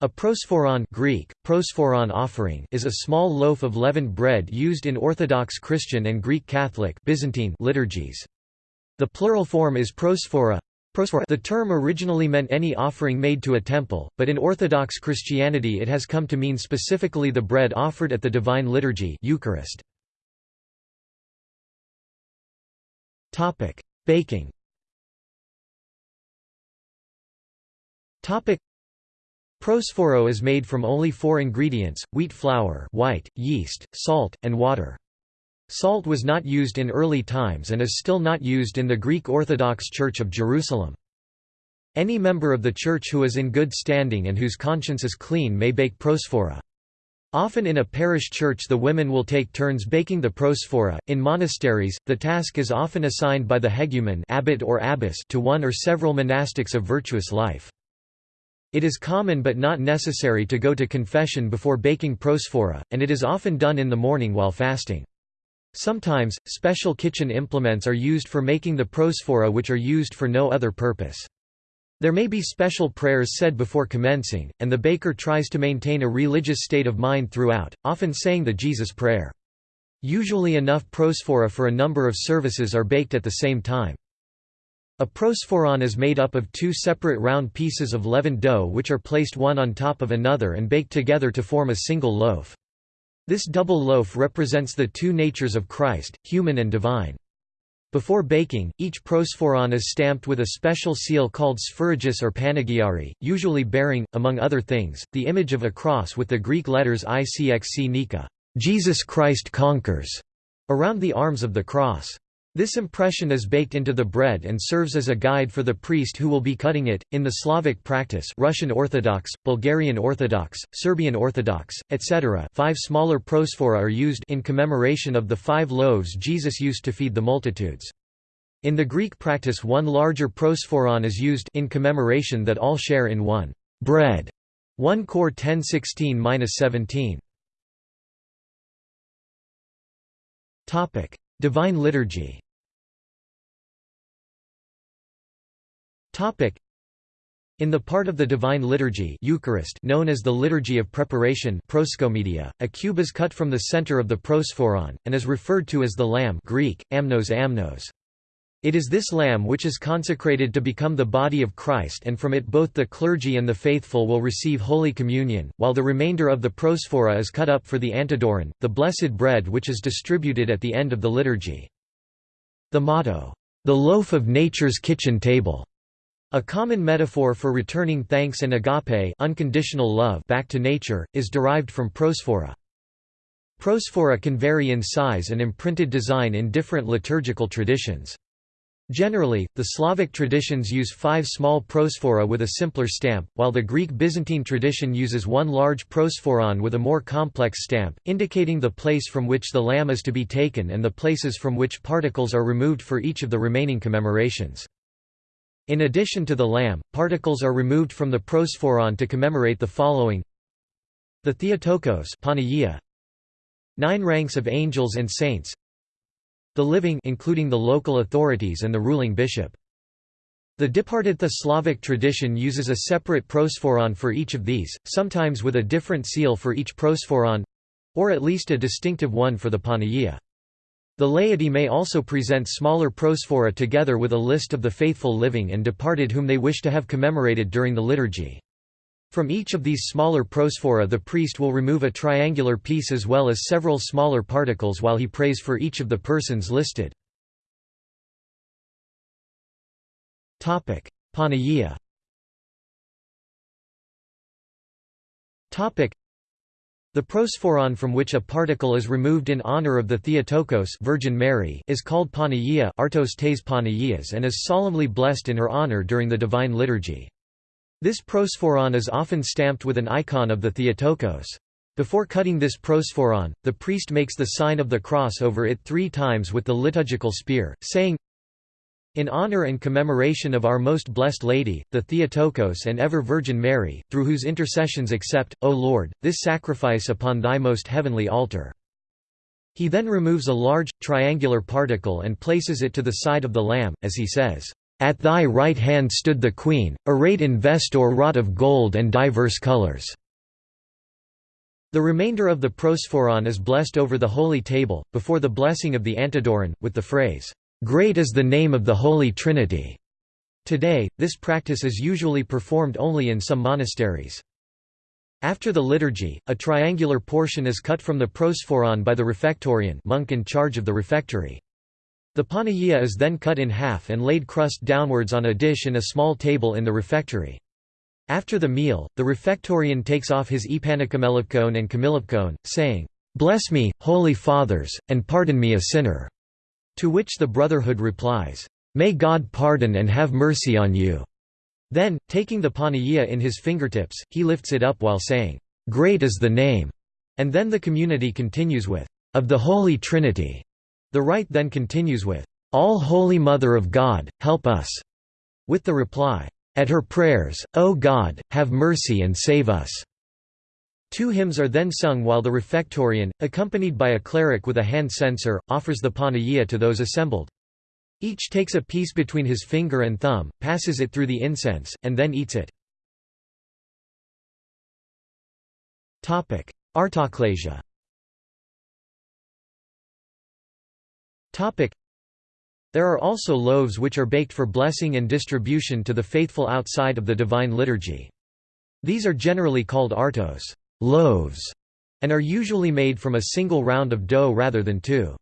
A prosphoron Greek, prosphoron offering is a small loaf of leavened bread used in Orthodox Christian and Greek Catholic Byzantine liturgies. The plural form is prosphora. The term originally meant any offering made to a temple, but in Orthodox Christianity it has come to mean specifically the bread offered at the Divine Liturgy Eucharist. Baking Prosphora is made from only four ingredients, wheat flour white, yeast, salt, and water. Salt was not used in early times and is still not used in the Greek Orthodox Church of Jerusalem. Any member of the Church who is in good standing and whose conscience is clean may bake prosphora. Often in a parish church the women will take turns baking the prosphora. In monasteries, the task is often assigned by the hegumen abbot or abbess to one or several monastics of virtuous life. It is common but not necessary to go to confession before baking prosphora, and it is often done in the morning while fasting. Sometimes, special kitchen implements are used for making the prosphora which are used for no other purpose. There may be special prayers said before commencing, and the baker tries to maintain a religious state of mind throughout, often saying the Jesus Prayer. Usually enough prosphora for a number of services are baked at the same time. A prosphoron is made up of two separate round pieces of leavened dough which are placed one on top of another and baked together to form a single loaf. This double loaf represents the two natures of Christ, human and divine. Before baking, each prosphoron is stamped with a special seal called sphragis or panagiari, usually bearing, among other things, the image of a cross with the Greek letters ICXC Nika Jesus Christ conquers, around the arms of the cross. This impression is baked into the bread and serves as a guide for the priest who will be cutting it. In the Slavic practice, Russian Orthodox, Bulgarian Orthodox, Serbian Orthodox, etc., five smaller prosphora are used in commemoration of the five loaves Jesus used to feed the multitudes. In the Greek practice, one larger prosphoron is used in commemoration that all share in one bread. 1 Cor 10:16-17. Topic: Divine Liturgy. In the part of the Divine Liturgy Eucharist known as the Liturgy of Preparation a cube is cut from the center of the prosphoron, and is referred to as the Lamb Greek, amnos amnos. It is this Lamb which is consecrated to become the body of Christ and from it both the clergy and the faithful will receive Holy Communion, while the remainder of the prosphora is cut up for the antidoron, the blessed bread which is distributed at the end of the liturgy. The motto, "'The loaf of nature's kitchen table' A common metaphor for returning thanks and agape unconditional love back to nature, is derived from prosphora. Prosphora can vary in size and imprinted design in different liturgical traditions. Generally, the Slavic traditions use five small prosphora with a simpler stamp, while the Greek Byzantine tradition uses one large prosphoron with a more complex stamp, indicating the place from which the lamb is to be taken and the places from which particles are removed for each of the remaining commemorations. In addition to the lamb, particles are removed from the prosphoron to commemorate the following The Theotokos Nine ranks of angels and saints The living including the local authorities and the ruling bishop. The Dipartitha Slavic tradition uses a separate prosphoron for each of these, sometimes with a different seal for each prosphoron—or at least a distinctive one for the Panagia. The laity may also present smaller prosphora together with a list of the faithful living and departed whom they wish to have commemorated during the liturgy. From each of these smaller prosphora the priest will remove a triangular piece as well as several smaller particles while he prays for each of the persons listed. Panagia the prosphoron from which a particle is removed in honor of the Theotokos Virgin Mary is called Panagia Artos tes Panagias and is solemnly blessed in her honor during the Divine Liturgy. This prosphoron is often stamped with an icon of the Theotokos. Before cutting this prosphoron, the priest makes the sign of the cross over it three times with the liturgical spear, saying, in honor and commemoration of our most blessed Lady, the Theotokos and ever Virgin Mary, through whose intercessions accept, O Lord, this sacrifice upon thy most heavenly altar." He then removes a large, triangular particle and places it to the side of the lamb, as he says, At thy right hand stood the queen, arrayed in vest or wrought of gold and diverse colors." The remainder of the prosphoron is blessed over the holy table, before the blessing of the Antidoron, with the phrase, "'Great is the name of the Holy Trinity'". Today, this practice is usually performed only in some monasteries. After the liturgy, a triangular portion is cut from the prosphoron by the refectorian monk in charge of the refectory. The panagia is then cut in half and laid crust downwards on a dish in a small table in the refectory. After the meal, the refectorian takes off his epanokamelavkion and kamilavkion, saying, "'Bless me, holy fathers, and pardon me a sinner'", to which the Brotherhood replies, "'May God pardon and have mercy on you'". Then, taking the panagia in his fingertips, he lifts it up while saying, "'Great is the name'", and then the community continues with, "'Of the Holy Trinity'". The rite then continues with, "'All Holy Mother of God, help us'", with the reply, at her prayers, O God, have mercy and save us." Two hymns are then sung while the refectorian, accompanied by a cleric with a hand censer, offers the panagia to those assembled. Each takes a piece between his finger and thumb, passes it through the incense, and then eats it. Artochlasia there are also loaves which are baked for blessing and distribution to the faithful outside of the Divine Liturgy. These are generally called artos loaves", and are usually made from a single round of dough rather than two.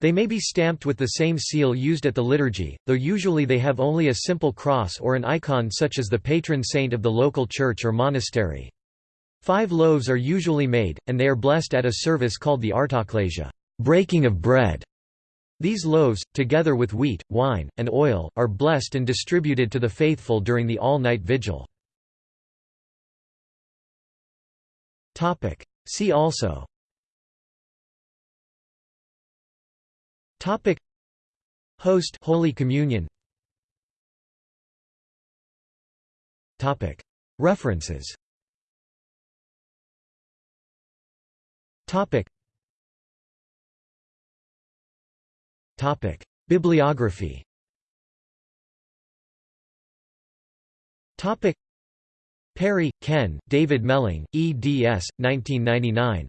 They may be stamped with the same seal used at the liturgy, though usually they have only a simple cross or an icon such as the patron saint of the local church or monastery. Five loaves are usually made, and they are blessed at a service called the artochlasia breaking of bread", these loaves, together with wheat, wine, and oil, are blessed and distributed to the faithful during the all-night vigil. See also. Topic. Host Holy Communion. Topic. References. Topic. Topic: Bibliography. Topic: Parry, Ken, David Melling, eds. 1999.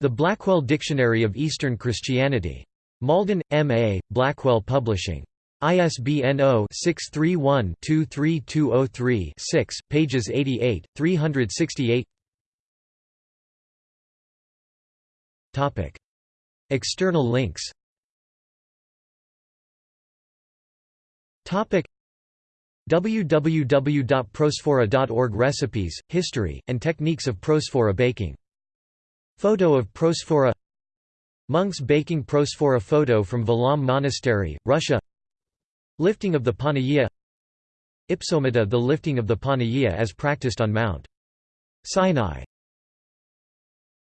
The Blackwell Dictionary of Eastern Christianity. Malden, M.A., Blackwell Publishing. ISBN 0-631-23203-6, pages 88, 368 External links www.prosphora.org Recipes, history, and techniques of prosphora baking. Photo of prosphora. Monks baking prosphora photo from Valaam Monastery, Russia. Lifting of the Panagia Ipsomita the lifting of the Panagia as practiced on Mount Sinai